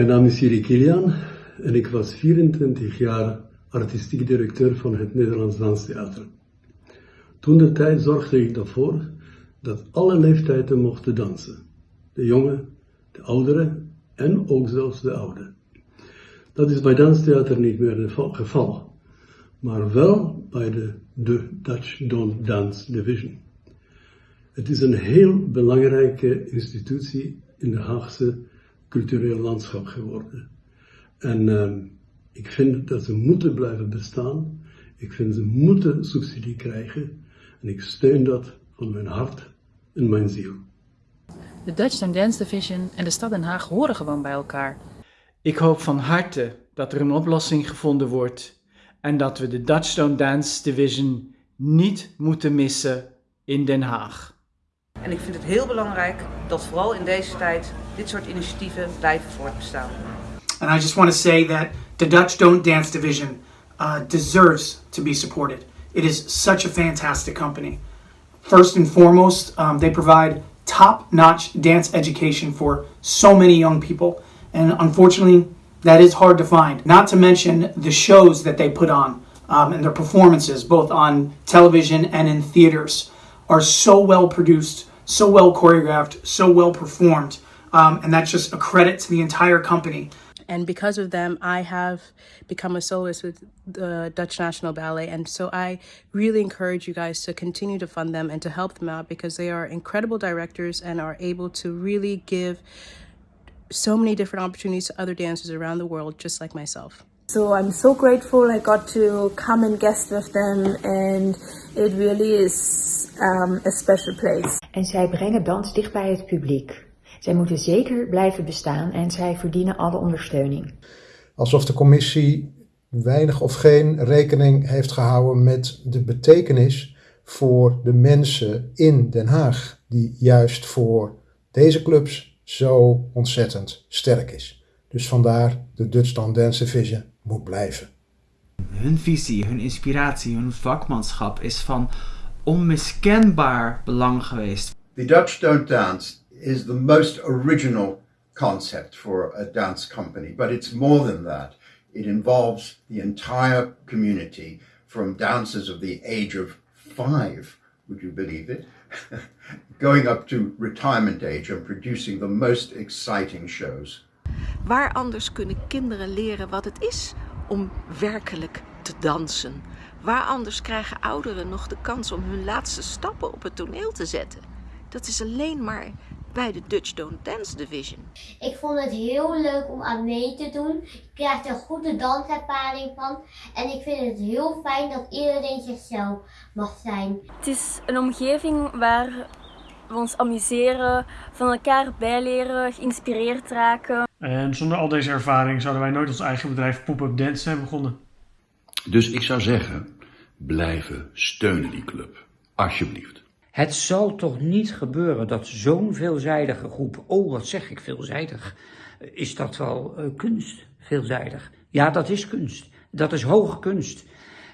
Mijn naam is Siri Kilian en ik was 24 jaar artistiek directeur van het Nederlands Danstheater. Toen de tijd zorgde ik ervoor dat alle leeftijden mochten dansen. De jongen, de ouderen en ook zelfs de ouden. Dat is bij danstheater niet meer het geval, maar wel bij de, de Dutch Don't Dance Division. Het is een heel belangrijke institutie in de Haagse cultureel landschap geworden. En uh, ik vind dat ze moeten blijven bestaan. Ik vind ze moeten subsidie krijgen. En ik steun dat van mijn hart en mijn ziel. De Dutch Dance Division en de stad Den Haag horen gewoon bij elkaar. Ik hoop van harte dat er een oplossing gevonden wordt en dat we de Dutch Stone Dance Division niet moeten missen in Den Haag. En ik vind het heel belangrijk dat vooral in deze tijd dit soort initiatieven blijven voortbestaan. And I just want to say that the Dutch Don't Dance Division uh, deserves to be supported. It is such a fantastic company. First and foremost, um, they provide top-notch dance education for so many young people. And unfortunately, that is hard to find. Not to mention the shows that they put on um, and their performances, both on television and in theaters, are so well produced, so well choreographed, so well performed. Um, and that's just a credit to the entire company. And because of them, I have become a soloist with the Dutch National Ballet. And so I really encourage you guys to continue to fund them and to help them out because they are incredible directors and are able to really give so many different opportunities to other dancers around the world, just like myself. So I'm so grateful I got to come and guest with them and it really is um, a special place. En zij brengen dans dicht bij het publiek. Zij moeten zeker blijven bestaan en zij verdienen alle ondersteuning. Alsof de commissie weinig of geen rekening heeft gehouden met de betekenis voor de mensen in Den Haag, die juist voor deze clubs zo ontzettend sterk is. Dus vandaar de Dutch Dance Division moet blijven. Hun visie, hun inspiratie, hun vakmanschap is van onmiskenbaar belang geweest. The Dutch Don't Dance is the most original concept for a dance company, but it's more than that. It involves the entire community from dancers of the age of five, would you believe it? Going up to retirement age and producing the most exciting shows. Waar anders kunnen kinderen leren wat het is om werkelijk te dansen? Waar anders krijgen ouderen nog de kans om hun laatste stappen op het toneel te zetten? Dat is alleen maar bij de Dutch Don't Dance Division. Ik vond het heel leuk om aan mee te doen. Ik krijg er goede danservaring van. En ik vind het heel fijn dat iedereen zichzelf mag zijn. Het is een omgeving waar we ons amuseren, van elkaar bijleren, geïnspireerd raken. En zonder al deze ervaring zouden wij nooit ons eigen bedrijf Pop-Up Dance hebben begonnen. Dus ik zou zeggen, blijven steunen die club. Alsjeblieft. Het zal toch niet gebeuren dat zo'n veelzijdige groep, oh wat zeg ik veelzijdig, is dat wel uh, kunst, veelzijdig? Ja, dat is kunst. Dat is hoge kunst.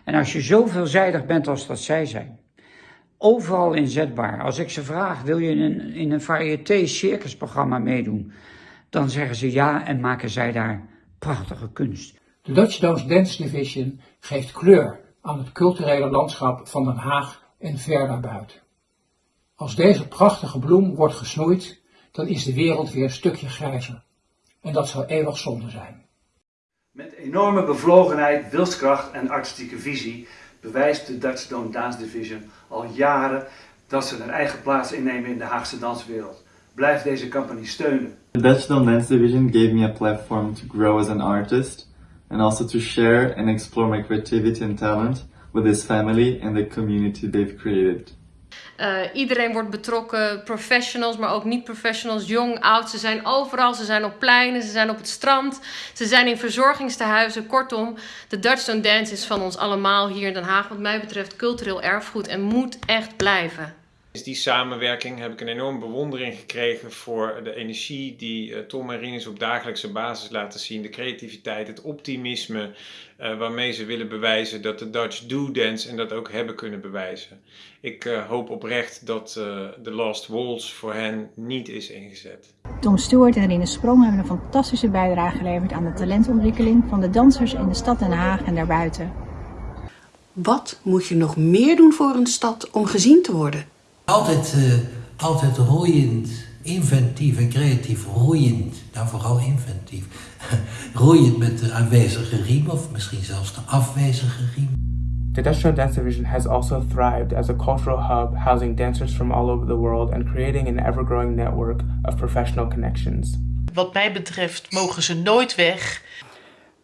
En als je zo veelzijdig bent als dat zij zijn, overal inzetbaar. Als ik ze vraag, wil je in een, in een variété circusprogramma meedoen? Dan zeggen ze ja en maken zij daar prachtige kunst. De Dutch Dance Division geeft kleur aan het culturele landschap van Den Haag en ver daarbuiten. Als deze prachtige bloem wordt gesnoeid, dan is de wereld weer een stukje grijzer. En dat zou eeuwig zonde zijn. Met enorme bevlogenheid, wilskracht en artistieke visie bewijst de Dutch Don't Dance Division al jaren dat ze een eigen plaats innemen in de Haagse danswereld. Blijf deze campagne steunen. The Dutch Don't Dance Division gave me a platform to grow as an artist and also to share and explore my creativity and talent with this family and the community they've created. Uh, iedereen wordt betrokken, professionals, maar ook niet-professionals, jong, oud. Ze zijn overal, ze zijn op pleinen, ze zijn op het strand, ze zijn in verzorgingstehuizen. Kortom, de Dutch Don't Dance is van ons allemaal hier in Den Haag, wat mij betreft, cultureel erfgoed en moet echt blijven. Is die samenwerking heb ik een enorme bewondering gekregen voor de energie die uh, Tom en Rinus op dagelijkse basis laten zien. De creativiteit, het optimisme uh, waarmee ze willen bewijzen dat de Dutch do dance en dat ook hebben kunnen bewijzen. Ik uh, hoop oprecht dat de Last Waltz voor hen niet is ingezet. Tom Stewart en Rine Sprong hebben een fantastische bijdrage geleverd aan de talentontwikkeling van de dansers in de stad Den Haag en daarbuiten. Wat moet je nog meer doen voor een stad om gezien te worden? Altijd, uh, altijd roeiend, inventief en creatief. Roeiend, nou vooral inventief. roeiend met de aanwezige riem of misschien zelfs de afwezige riem. The Dutch Show Dance Division has also thrived as a cultural hub, housing dancers from all over the world and creating an ever-growing network of professional connections. Wat mij betreft mogen ze nooit weg.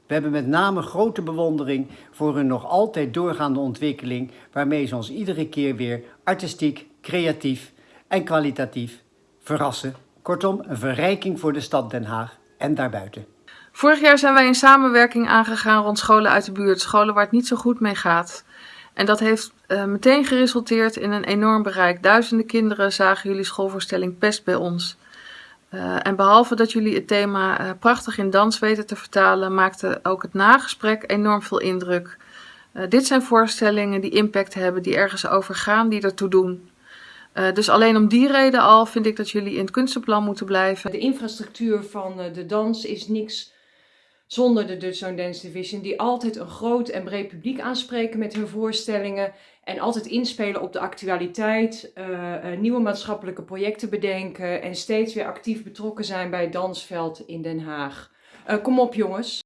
We hebben met name grote bewondering voor hun nog altijd doorgaande ontwikkeling, waarmee ze ons iedere keer weer artistiek, creatief en kwalitatief verrassen. Kortom, een verrijking voor de stad Den Haag en daarbuiten. Vorig jaar zijn wij een samenwerking aangegaan rond scholen uit de buurt, scholen waar het niet zo goed mee gaat. En dat heeft uh, meteen geresulteerd in een enorm bereik. Duizenden kinderen zagen jullie schoolvoorstelling Pest bij ons. Uh, en behalve dat jullie het thema uh, prachtig in dans weten te vertalen, maakte ook het nagesprek enorm veel indruk. dit zijn voorstellingen die impact hebben, die ergens over gaan, die ertoe doen. Dus alleen om die reden al vind ik dat jullie in het kunstenplan moeten blijven. De infrastructuur van de dans is niks zonder de Dutch Zone Dance Division, die altijd een groot en breed publiek aanspreken met hun voorstellingen en altijd inspelen op de actualiteit, uh, nieuwe maatschappelijke projecten bedenken en steeds weer actief betrokken zijn bij het dansveld in Den Haag. Kom op jongens.